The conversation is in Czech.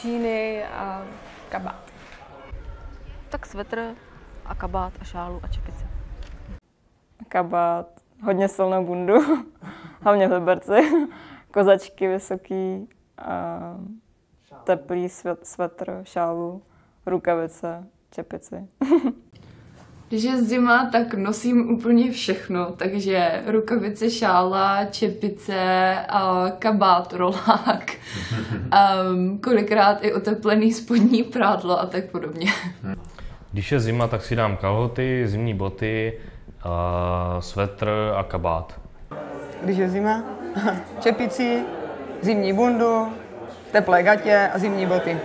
džíny a kabát. Tak svetr a kabát a šálu a čepice. Kabát, hodně silnou bundu, hlavně v Liberci, kozačky vysoký, a teplý svetr, šálu, rukavice, čepici. Když je zima, tak nosím úplně všechno, takže rukavice, šála, čepice, kabát, rolák, um, kolikrát i oteplený spodní prádlo a tak podobně. Když je zima, tak si dám kalhoty, zimní boty, uh, svetr a kabát. Když je zima, čepici, zimní bundu, teplé gatě a zimní boty.